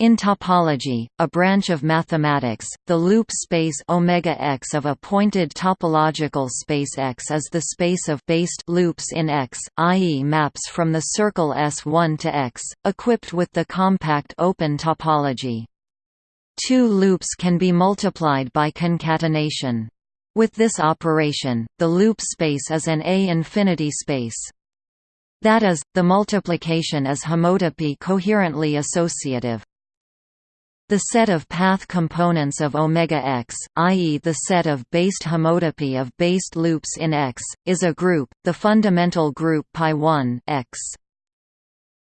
In topology, a branch of mathematics, the loop space omega x of a pointed topological space X is the space of based loops in X, i.e. maps from the circle S1 to X, equipped with the compact open topology. Two loops can be multiplied by concatenation. With this operation, the loop space is an A-infinity space. That is, the multiplication is homotopy coherently associative. The set of path components of omega x, i.e. the set of based homotopy of based loops in X, is a group, the fundamental group pi1 x.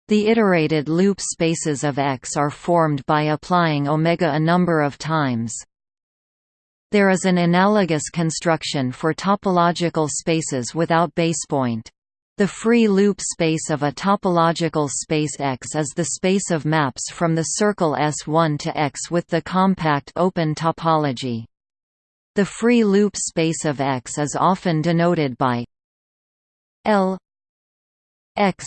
The iterated loop spaces of X are formed by applying omega a number of times. There is an analogous construction for topological spaces without basepoint. The free loop space of a topological space X is the space of maps from the circle S1 to X with the compact open topology. The free loop space of X is often denoted by L X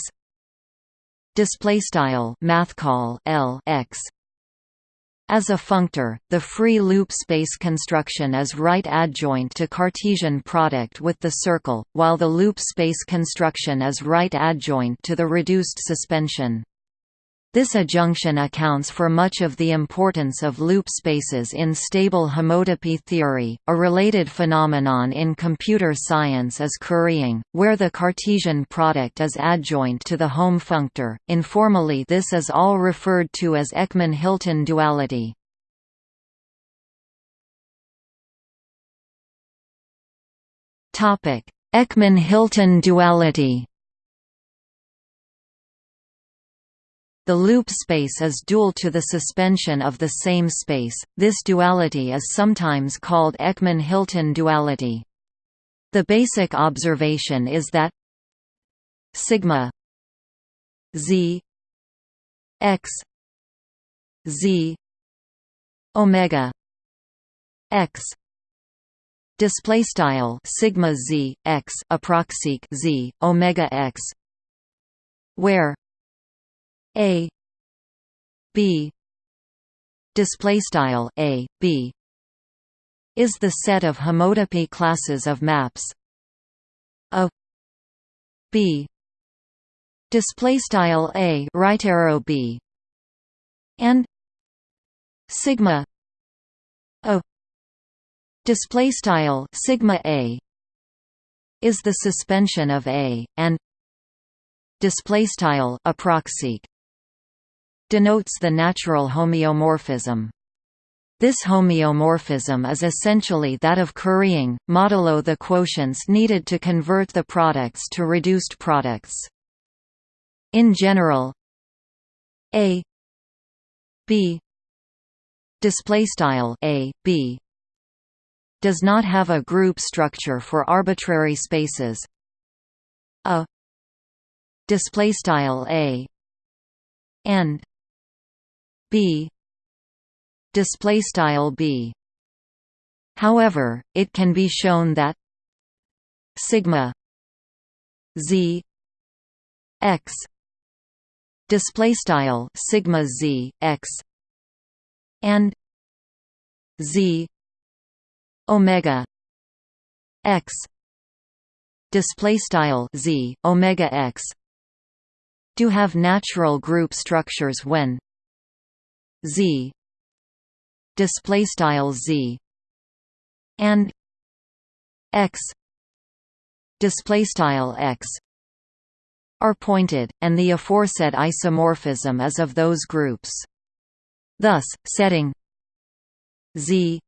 display style mathcal L X as a functor, the free loop space construction is right adjoint to Cartesian product with the circle, while the loop space construction is right adjoint to the reduced suspension. This adjunction accounts for much of the importance of loop spaces in stable homotopy theory. A related phenomenon in computer science is currying, where the Cartesian product is adjoint to the hom functor. Informally, this is all referred to as Eckmann-Hilton duality. Topic: Eckmann-Hilton duality. The loop space is dual to the suspension of the same space. This duality is sometimes called Eckmann-Hilton duality. The basic observation is that sigma z x z omega x display style sigma z x approxic z omega x where a. B. Display style a. B. Is the set of homotopy classes of maps. A. B. Display style a. Right arrow b. And sigma a. Display style sigma a. Is the suspension of a and display style approxic denotes the natural homeomorphism. This homeomorphism is essentially that of currying, modulo the quotients needed to convert the products to reduced products. In general, A B display style A B does not have a group structure for arbitrary spaces. A display style A and b. Display style b. However it can be shown that sigma z x display style sigma z x and z omega x display style z omega x do have natural group structures when z. Display style z. And x. Display style x. Are pointed and the aforesaid isomorphism is of those groups. Thus setting z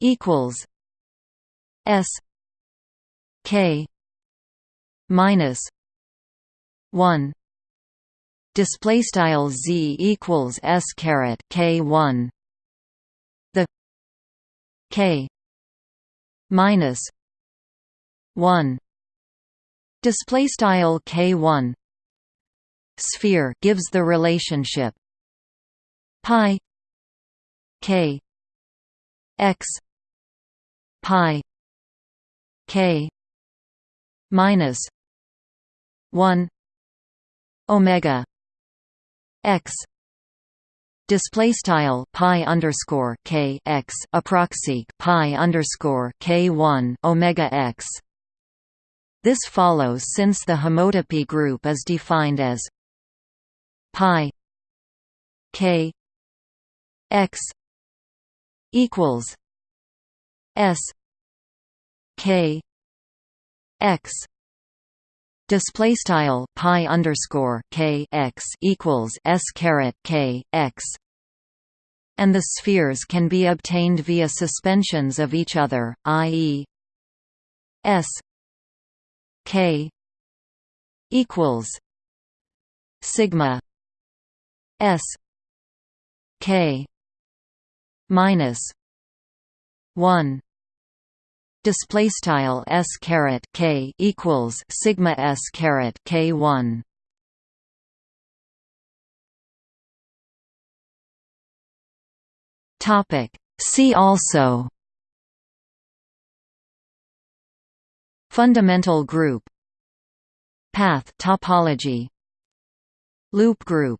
equals s k minus 1 display style z equals s caret k 1 the k minus 1 display style k 1 sphere gives the relationship pi k x pi k minus 1 omega x Display style pi underscore k x approxi pi underscore k one omega x. This follows since the homotopy group is defined as pi k x equals s k x display style pi underscore k x equals s caret k x and the spheres can be obtained via suspensions of each other i.e. s k equals sigma s k minus 1 display style s caret k equals sigma s caret k 1 topic. See also fundamental group path topology loop group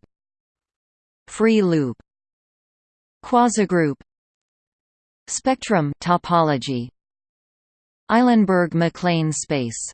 free loop quasigroup spectrum topology Eilenberg-MacLane space